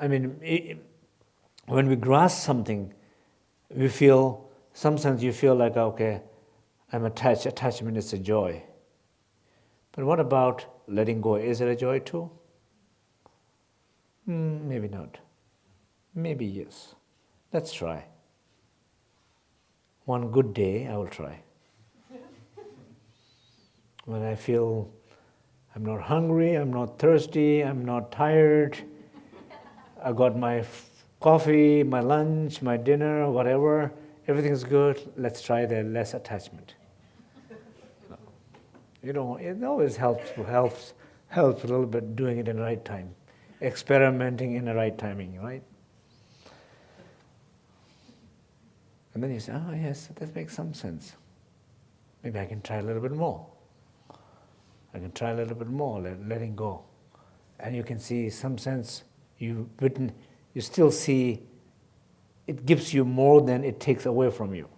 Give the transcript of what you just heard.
I mean, it, when we grasp something, we feel, sometimes you feel like, okay, I'm attached. Attachment is a joy. But what about letting go? Is it a joy too? Mm, maybe not. Maybe yes. Let's try. One good day, I will try. when I feel I'm not hungry, I'm not thirsty, I'm not tired, I got my coffee, my lunch, my dinner, whatever, everything's good, let's try the less attachment. You know, it always helps, helps, helps a little bit doing it in the right time, experimenting in the right timing, right? And then you say, oh yes, that makes some sense. Maybe I can try a little bit more. I can try a little bit more, let, letting go. And you can see some sense, you, you still see it gives you more than it takes away from you.